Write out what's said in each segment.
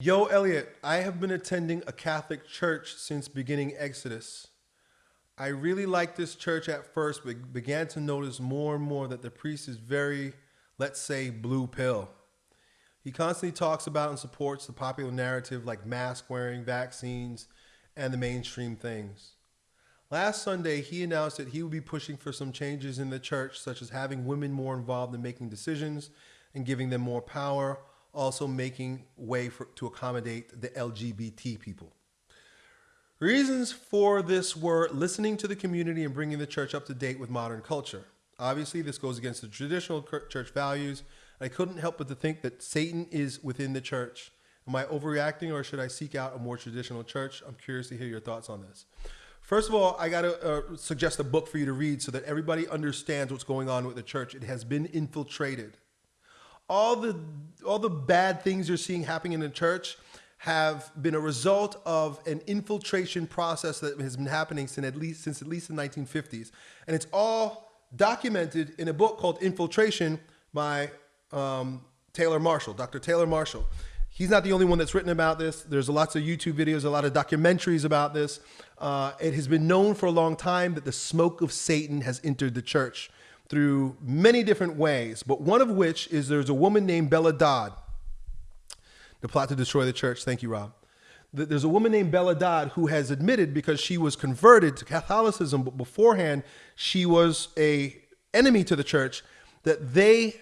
Yo, Elliot, I have been attending a Catholic church since beginning Exodus. I really liked this church at first, but began to notice more and more that the priest is very, let's say, blue pill. He constantly talks about and supports the popular narrative like mask wearing, vaccines, and the mainstream things. Last Sunday, he announced that he would be pushing for some changes in the church, such as having women more involved in making decisions and giving them more power also making way for, to accommodate the LGBT people. Reasons for this were listening to the community and bringing the church up to date with modern culture. Obviously, this goes against the traditional church values. I couldn't help but to think that Satan is within the church. Am I overreacting or should I seek out a more traditional church? I'm curious to hear your thoughts on this. First of all, I got to uh, suggest a book for you to read so that everybody understands what's going on with the church. It has been infiltrated all the all the bad things you're seeing happening in the church have been a result of an infiltration process that has been happening since at least since at least the 1950s, and it's all documented in a book called Infiltration by um, Taylor Marshall, Dr. Taylor Marshall. He's not the only one that's written about this. There's a lots of YouTube videos, a lot of documentaries about this. Uh, it has been known for a long time that the smoke of Satan has entered the church through many different ways, but one of which is there's a woman named Bella Dodd. The plot to destroy the church. Thank you, Rob. There's a woman named Bella Dodd who has admitted because she was converted to Catholicism, but beforehand she was a enemy to the church, that they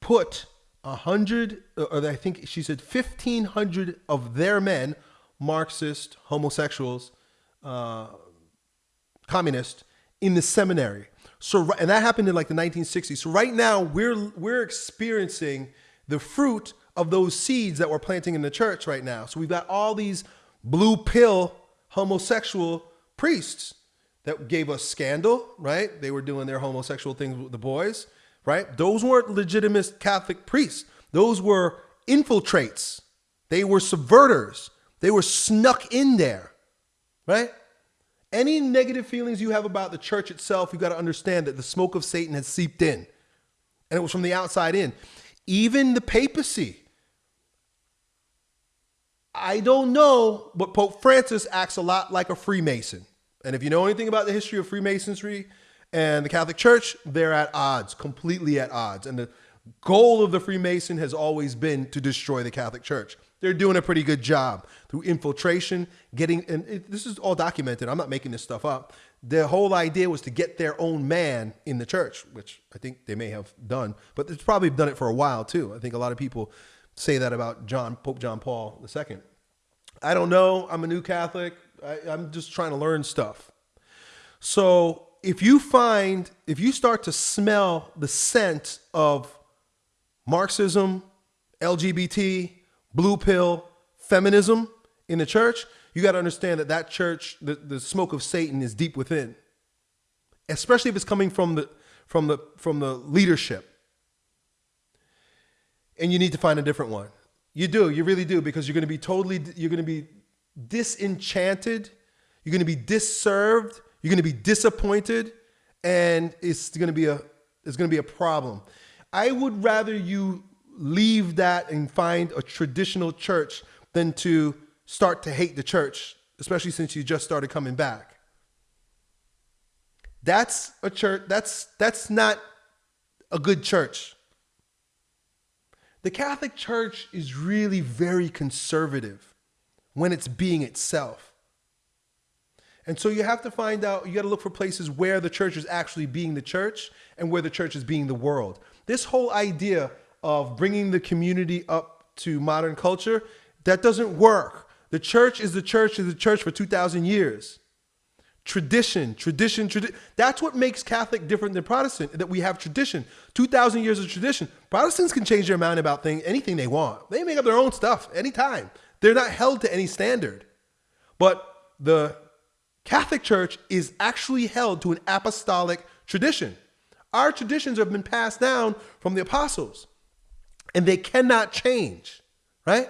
put a hundred, or I think she said 1,500 of their men, Marxist, homosexuals, uh, communist, in the seminary. So, and that happened in like the 1960s. So right now we're, we're experiencing the fruit of those seeds that we're planting in the church right now. So we've got all these blue pill homosexual priests that gave us scandal, right? They were doing their homosexual things with the boys, right? Those weren't legitimate Catholic priests. Those were infiltrates. They were subverters. They were snuck in there, right? Any negative feelings you have about the church itself, you got to understand that the smoke of Satan has seeped in. And it was from the outside in. Even the papacy. I don't know, but Pope Francis acts a lot like a Freemason. And if you know anything about the history of Freemasonry and the Catholic Church, they're at odds, completely at odds. And the goal of the Freemason has always been to destroy the Catholic Church. They're doing a pretty good job through infiltration, getting, and it, this is all documented. I'm not making this stuff up. The whole idea was to get their own man in the church, which I think they may have done, but it's probably done it for a while too. I think a lot of people say that about John, Pope John Paul II. I don't know. I'm a new Catholic. I, I'm just trying to learn stuff. So if you find, if you start to smell the scent of Marxism, LGBT, blue pill feminism in the church, you got to understand that that church, the, the smoke of Satan is deep within, especially if it's coming from the, from the, from the leadership. And you need to find a different one. You do, you really do, because you're going to be totally, you're going to be disenchanted, you're going to be disserved, you're going to be disappointed, and it's going to be a, it's going to be a problem. I would rather you leave that and find a traditional church than to start to hate the church, especially since you just started coming back. That's a church, that's, that's not a good church. The Catholic Church is really very conservative when it's being itself. And so you have to find out, you got to look for places where the church is actually being the church and where the church is being the world. This whole idea of bringing the community up to modern culture, that doesn't work. The church is the church is the church for 2,000 years. Tradition, tradition, tradition. That's what makes Catholic different than Protestant, that we have tradition. 2,000 years of tradition. Protestants can change their mind about thing, anything they want. They make up their own stuff anytime. They're not held to any standard. But the Catholic Church is actually held to an apostolic tradition. Our traditions have been passed down from the apostles and they cannot change, right?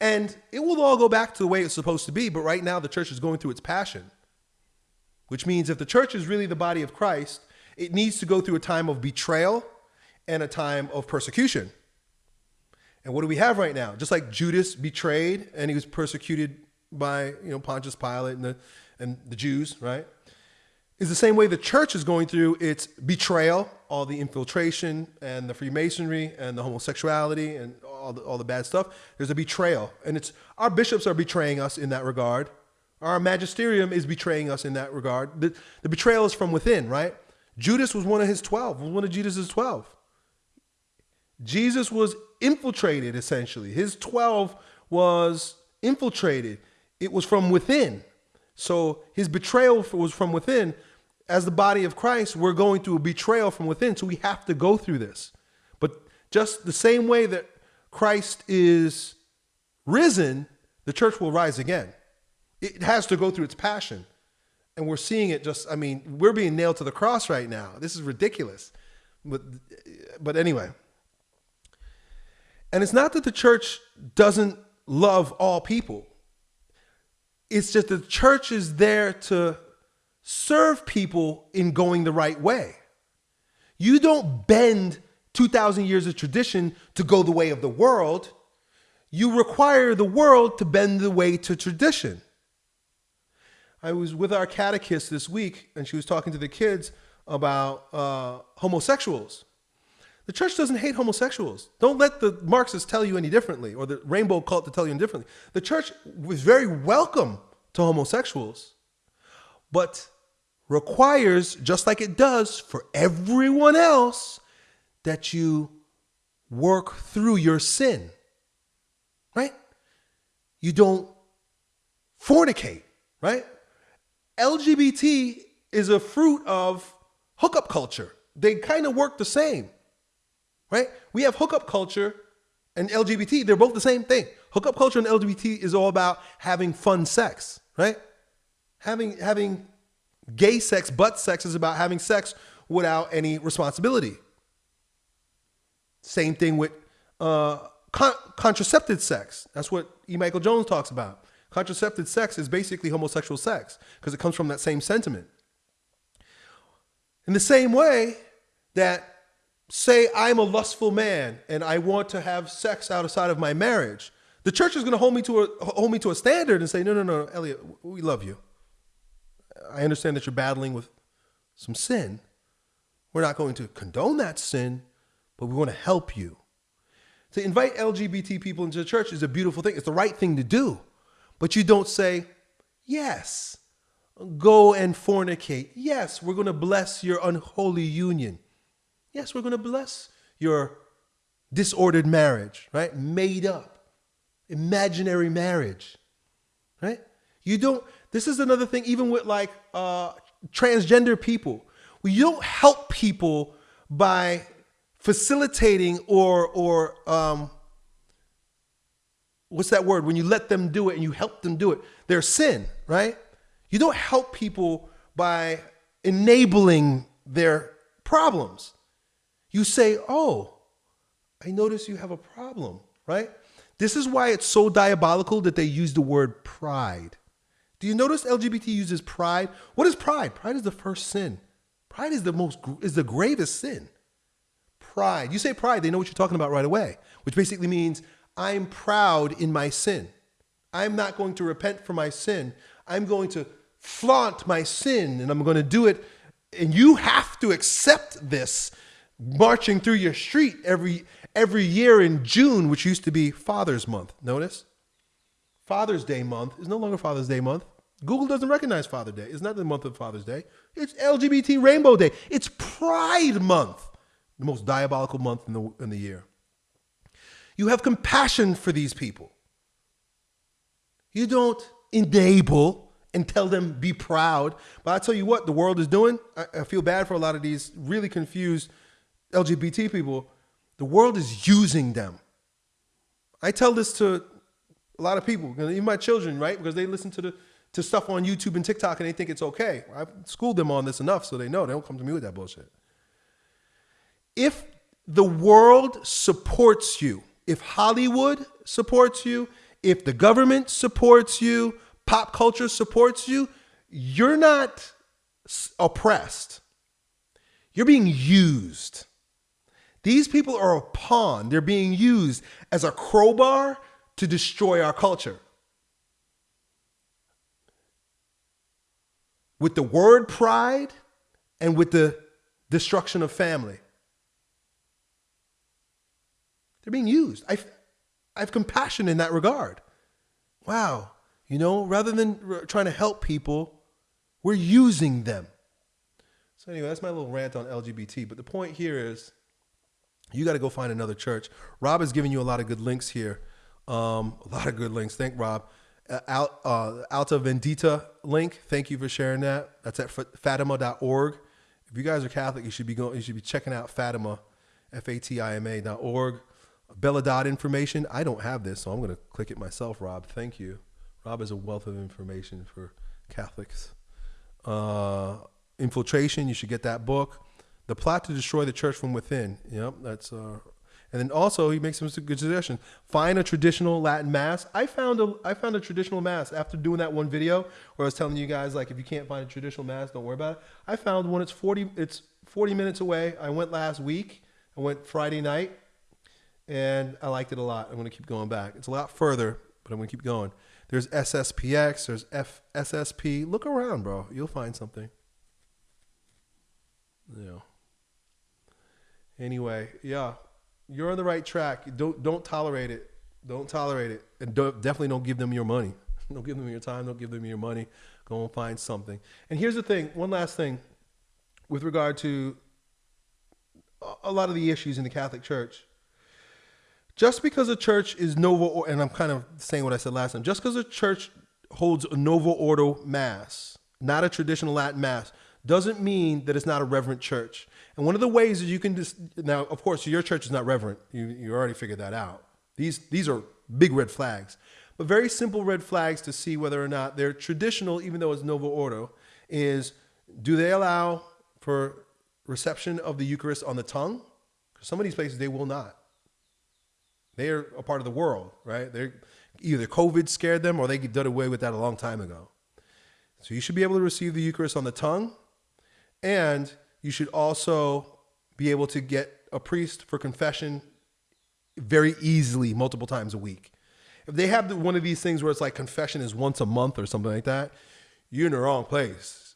And it will all go back to the way it's supposed to be. But right now, the church is going through its passion, which means if the church is really the body of Christ, it needs to go through a time of betrayal and a time of persecution. And what do we have right now? Just like Judas betrayed and he was persecuted by you know Pontius Pilate and the and the Jews, right? Is the same way the church is going through its betrayal, all the infiltration and the Freemasonry and the homosexuality and all the, all the bad stuff. There's a betrayal, and it's our bishops are betraying us in that regard. Our magisterium is betraying us in that regard. The, the betrayal is from within, right? Judas was one of his 12, was one of Judas's 12. Jesus was infiltrated essentially. His 12 was infiltrated. It was from within. So his betrayal was from within. As the body of Christ, we're going through a betrayal from within. So we have to go through this. But just the same way that Christ is risen, the church will rise again. It has to go through its passion. And we're seeing it just, I mean, we're being nailed to the cross right now. This is ridiculous. But, but anyway. And it's not that the church doesn't love all people. It's just the church is there to serve people in going the right way. You don't bend 2,000 years of tradition to go the way of the world. You require the world to bend the way to tradition. I was with our catechist this week, and she was talking to the kids about uh, homosexuals. The church doesn't hate homosexuals. Don't let the Marxists tell you any differently or the rainbow cult to tell you any differently. The church was very welcome to homosexuals, but requires, just like it does for everyone else, that you work through your sin. Right? You don't fornicate, right? LGBT is a fruit of hookup culture. They kind of work the same right? We have hookup culture and LGBT. They're both the same thing. Hookup culture and LGBT is all about having fun sex, right? Having having gay sex, butt sex is about having sex without any responsibility. Same thing with uh, con- contracepted sex. That's what E. Michael Jones talks about. Contraceptive sex is basically homosexual sex because it comes from that same sentiment. In the same way that say I'm a lustful man and I want to have sex outside of my marriage, the church is going to hold me to a hold me to a standard and say, no, no, no, Elliot, we love you. I understand that you're battling with some sin. We're not going to condone that sin, but we want to help you. To invite LGBT people into the church is a beautiful thing. It's the right thing to do. But you don't say, yes, go and fornicate. Yes, we're going to bless your unholy union. Yes, we're going to bless your disordered marriage, right? Made up, imaginary marriage, right? You don't, this is another thing, even with like uh, transgender people. We don't help people by facilitating or, or, um, what's that word? When you let them do it and you help them do it, their sin, right? You don't help people by enabling their problems. You say, Oh, I notice you have a problem, right? This is why it's so diabolical that they use the word pride. Do you notice LGBT uses pride? What is pride? Pride is the first sin. Pride is the most is the gravest sin. Pride. You say pride, they know what you're talking about right away, which basically means I'm proud in my sin. I'm not going to repent for my sin. I'm going to flaunt my sin and I'm going to do it and you have to accept this marching through your street every every year in June, which used to be Father's Month. Notice? Father's Day month is no longer Father's Day month. Google doesn't recognize Father Day. It's not the month of Father's Day. It's LGBT Rainbow Day. It's Pride Month, the most diabolical month in the, in the year. You have compassion for these people. You don't enable and tell them be proud. But I tell you what, the world is doing. I, I feel bad for a lot of these really confused LGBT people, the world is using them. I tell this to a lot of people, even my children, right? Because they listen to the to stuff on YouTube and TikTok and they think it's okay. I've schooled them on this enough so they know they don't come to me with that bullshit. If the world supports you, if Hollywood supports you, if the government supports you, pop culture supports you, you're not oppressed. You're being used. These people are a pawn. They're being used as a crowbar to destroy our culture. With the word pride and with the destruction of family. They're being used. I, I have compassion in that regard. Wow. You know, rather than trying to help people, we're using them. So, anyway, that's my little rant on LGBT. But the point here is you got to go find another church. Rob has given you a lot of good links here. Um, a lot of good links. Thank Rob. Uh, Alt, uh, Alta Vendita link. Thank you for sharing that. That's at fatima.org. If you guys are Catholic, you should be going. You should be checking out Fatima, F-A-T-I-M-A.org. Bella dot information. I don't have this, so I'm going to click it myself. Rob, thank you. Rob is a wealth of information for Catholics. Uh, infiltration. You should get that book. The plot to destroy the church from within. Yep, that's. Uh, and then also he makes some good suggestions. Find a traditional Latin mass. I found a I found a traditional mass after doing that one video where I was telling you guys like if you can't find a traditional mass, don't worry about it. I found one. It's forty. It's forty minutes away. I went last week. I went Friday night, and I liked it a lot. I'm going to keep going back. It's a lot further, but I'm to keep going. There's SSPX. There's FSSP. Look around, bro. You'll find something. Yeah. Anyway, yeah, you're on the right track. Don't don't tolerate it. Don't tolerate it, and don't, definitely don't give them your money. Don't give them your time. Don't give them your money. Go and find something. And here's the thing. One last thing, with regard to a lot of the issues in the Catholic Church. Just because a church is novo, and I'm kind of saying what I said last time. Just because a church holds a novo ordo mass, not a traditional Latin mass, doesn't mean that it's not a reverent church. And one of the ways that you can just now, of course, your church is not reverent. You, you already figured that out. These these are big red flags, but very simple red flags to see whether or not they're traditional, even though it's novo ordo. Is do they allow for reception of the Eucharist on the tongue? Because some of these places they will not. They are a part of the world, right? They're either COVID scared them or they did away with that a long time ago. So you should be able to receive the Eucharist on the tongue and you should also be able to get a priest for confession very easily, multiple times a week. If they have one of these things where it's like confession is once a month or something like that, you're in the wrong place.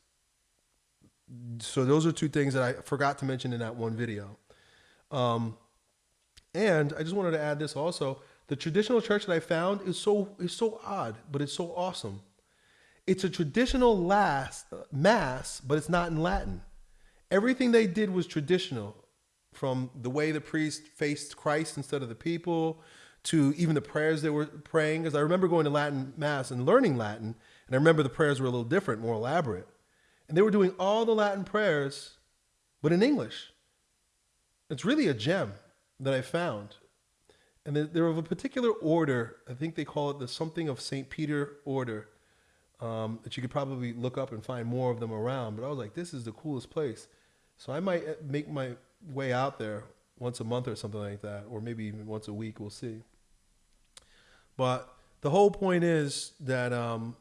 So those are two things that I forgot to mention in that one video. Um, and I just wanted to add this also. The traditional church that I found is so is so odd, but it's so awesome. It's a traditional last mass, but it's not in Latin. Everything they did was traditional, from the way the priest faced Christ instead of the people, to even the prayers they were praying. Because I remember going to Latin mass and learning Latin, and I remember the prayers were a little different, more elaborate, and they were doing all the Latin prayers, but in English. It's really a gem that I found. And they're of a particular order. I think they call it the something of St. Peter order um, that you could probably look up and find more of them around. But I was like, this is the coolest place. So I might uh, make my way out there once a month or something like that, or maybe even once a week. We'll see. But the whole point is that um,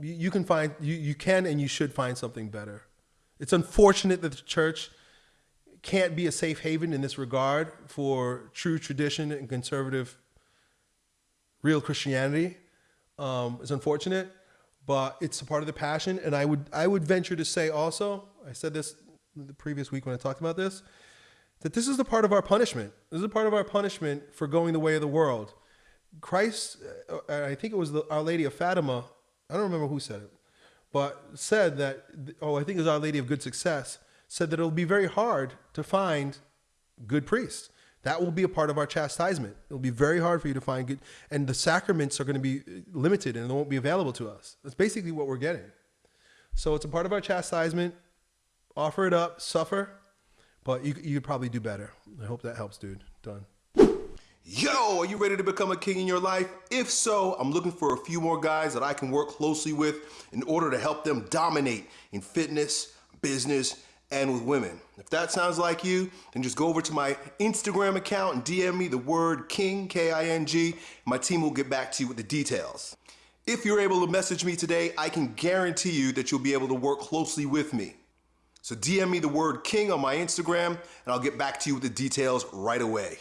you, you can find you, you can and you should find something better. It's unfortunate that the church can't be a safe haven in this regard for true tradition and conservative real Christianity um, is unfortunate, but it's a part of the passion. And I would I would venture to say also, I said this the previous week when I talked about this, that this is the part of our punishment. This is a part of our punishment for going the way of the world. Christ, uh, I think it was the, Our Lady of Fatima. I don't remember who said it, but said that. Oh, I think it was Our Lady of Good Success. Said that it'll be very hard to find good priests that will be a part of our chastisement. It'll be very hard for you to find good, and the sacraments are going to be limited and they won't be available to us. That's basically what we're getting. So it's a part of our chastisement. Offer it up, suffer, but you you could probably do better. I hope that helps, dude. Done. Yo, are you ready to become a king in your life? If so, I'm looking for a few more guys that I can work closely with in order to help them dominate in fitness, business, and with women. If that sounds like you, then just go over to my Instagram account and DM me the word King, K-I-N-G, my team will get back to you with the details. If you're able to message me today, I can guarantee you that you'll be able to work closely with me. So DM me the word king on my Instagram and I'll get back to you with the details right away.